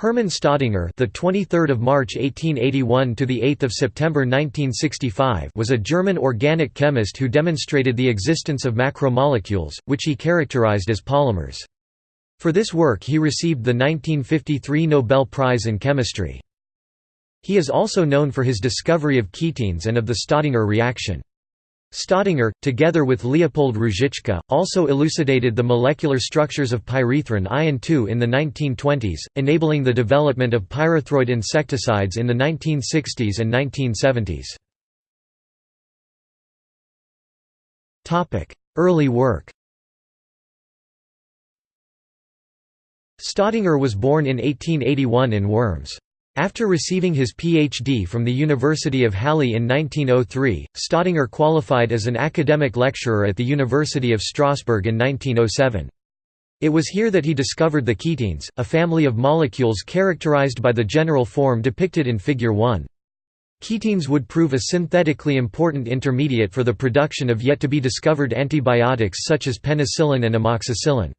Hermann Staudinger, the 23rd of March 1881 to the 8th of September 1965, was a German organic chemist who demonstrated the existence of macromolecules, which he characterized as polymers. For this work he received the 1953 Nobel Prize in Chemistry. He is also known for his discovery of ketenes and of the Staudinger reaction. Staudinger, together with Leopold Ruzicka, also elucidated the molecular structures of pyrethrin I and II in the 1920s, enabling the development of pyrethroid insecticides in the 1960s and 1970s. Early work Staudinger was born in 1881 in Worms. After receiving his Ph.D. from the University of Halle in 1903, Staudinger qualified as an academic lecturer at the University of Strasbourg in 1907. It was here that he discovered the ketenes, a family of molecules characterized by the general form depicted in Figure 1. Ketenes would prove a synthetically important intermediate for the production of yet-to-be-discovered antibiotics such as penicillin and amoxicillin.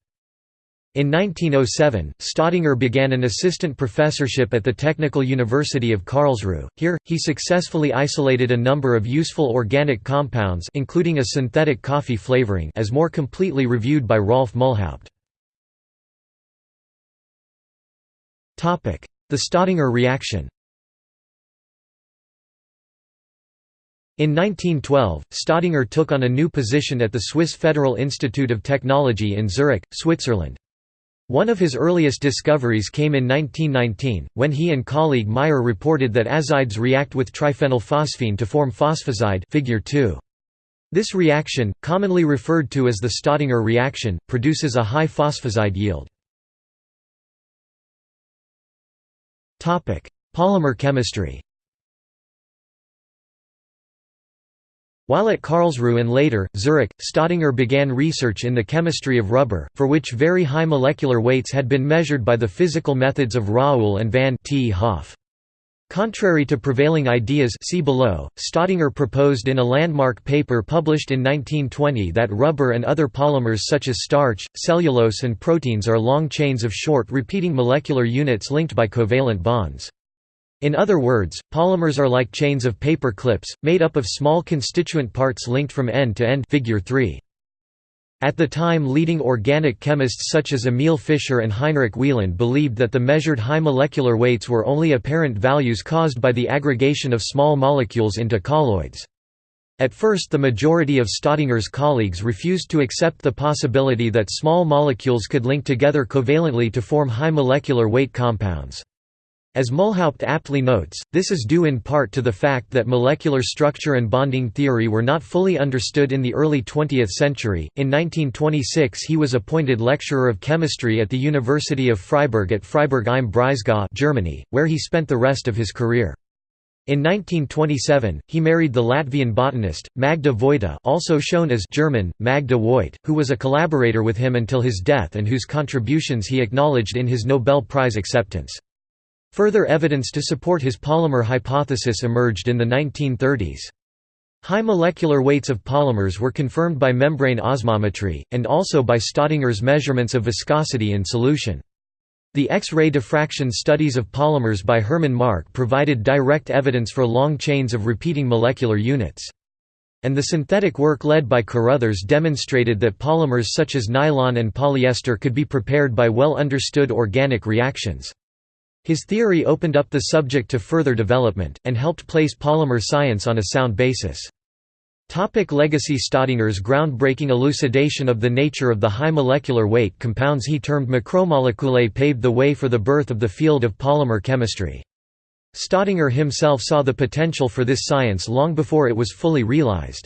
In 1907, Staudinger began an assistant professorship at the Technical University of Karlsruhe. Here, he successfully isolated a number of useful organic compounds including a synthetic coffee flavoring as more completely reviewed by Rolf Mulhaupt. The Staudinger reaction In 1912, Staudinger took on a new position at the Swiss Federal Institute of Technology in Zurich, Switzerland. One of his earliest discoveries came in 1919, when he and colleague Meyer reported that azides react with triphenylphosphine to form phosphazide figure 2. This reaction, commonly referred to as the Staudinger reaction, produces a high phosphazide yield. Polymer chemistry While at Karlsruhe and later, Zurich, Staudinger began research in the chemistry of rubber, for which very high molecular weights had been measured by the physical methods of Raoult and van 't Hoff. Contrary to prevailing ideas see below, Staudinger proposed in a landmark paper published in 1920 that rubber and other polymers such as starch, cellulose and proteins are long chains of short repeating molecular units linked by covalent bonds. In other words, polymers are like chains of paper clips, made up of small constituent parts linked from end to end figure 3. At the time leading organic chemists such as Emil Fischer and Heinrich Wieland believed that the measured high molecular weights were only apparent values caused by the aggregation of small molecules into colloids. At first the majority of Staudinger's colleagues refused to accept the possibility that small molecules could link together covalently to form high molecular weight compounds. As Mulhaupt aptly notes, this is due in part to the fact that molecular structure and bonding theory were not fully understood in the early 20th century. In 1926, he was appointed lecturer of chemistry at the University of Freiburg at Freiburg im Breisgau, Germany, where he spent the rest of his career. In 1927, he married the Latvian botanist, Magda Vojta also shown as German, Magda Voigt, who was a collaborator with him until his death and whose contributions he acknowledged in his Nobel Prize acceptance. Further evidence to support his polymer hypothesis emerged in the 1930s. High molecular weights of polymers were confirmed by membrane osmometry, and also by Staudinger's measurements of viscosity in solution. The X-ray diffraction studies of polymers by Hermann Mark provided direct evidence for long chains of repeating molecular units. And the synthetic work led by Carothers demonstrated that polymers such as nylon and polyester could be prepared by well understood organic reactions. His theory opened up the subject to further development, and helped place polymer science on a sound basis. Topic legacy Staudinger's groundbreaking elucidation of the nature of the high molecular weight compounds he termed macromoleculae paved the way for the birth of the field of polymer chemistry. Staudinger himself saw the potential for this science long before it was fully realized.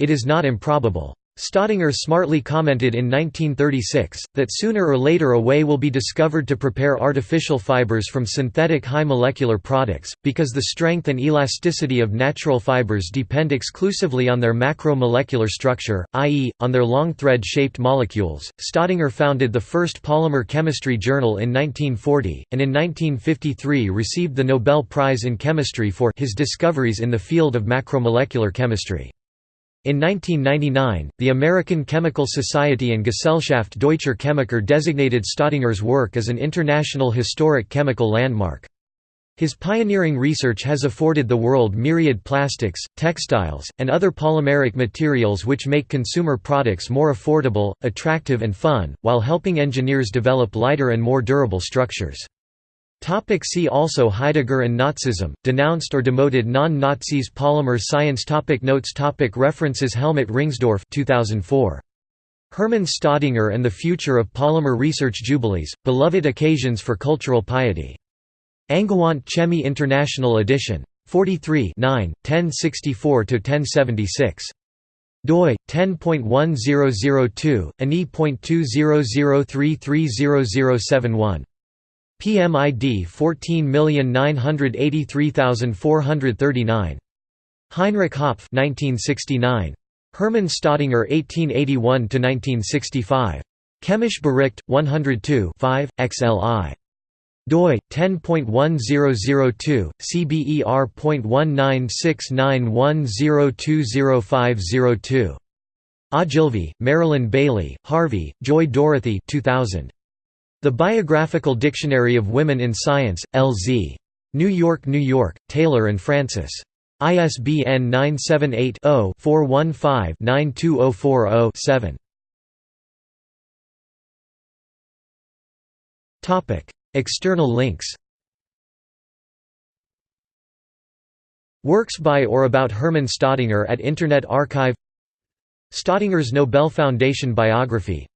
It is not improbable. Staudinger smartly commented in 1936, that sooner or later a way will be discovered to prepare artificial fibers from synthetic high molecular products, because the strength and elasticity of natural fibers depend exclusively on their macromolecular structure, i.e., on their long thread-shaped molecules. Staudinger founded the first polymer chemistry journal in 1940, and in 1953 received the Nobel Prize in Chemistry for his discoveries in the field of macromolecular chemistry. In 1999, the American Chemical Society and Gesellschaft Deutscher Chemiker designated Staudinger's work as an international historic chemical landmark. His pioneering research has afforded the world myriad plastics, textiles, and other polymeric materials which make consumer products more affordable, attractive and fun, while helping engineers develop lighter and more durable structures. Topic see also Heidegger and Nazism, denounced or demoted non-Nazis Polymer science topic Notes topic References Helmut Ringsdorf 2004. Hermann Staudinger and the Future of Polymer Research Jubilees, Beloved Occasions for Cultural Piety. Angewandte Chemie International edition. 43 9, 1064–1076. doi 10.1002 ani.2003300071 PMID 14983439. Heinrich Hopff 1969. Hermann Staudinger 1881–1965. Chemische Bericht, 102 5, XLI. doi 10.1002 cber.196910205002 Ogilvy, Marilyn Bailey, Harvey, Joy Dorothy 2000. The Biographical Dictionary of Women in Science, L.Z. New York, New York, Taylor and Francis. ISBN 978 0 415 92040 7. External links Works by or about Hermann Staudinger at Internet Archive Staudinger's Nobel Foundation biography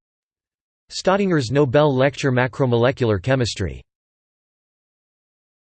Staudinger's Nobel Lecture Macromolecular Chemistry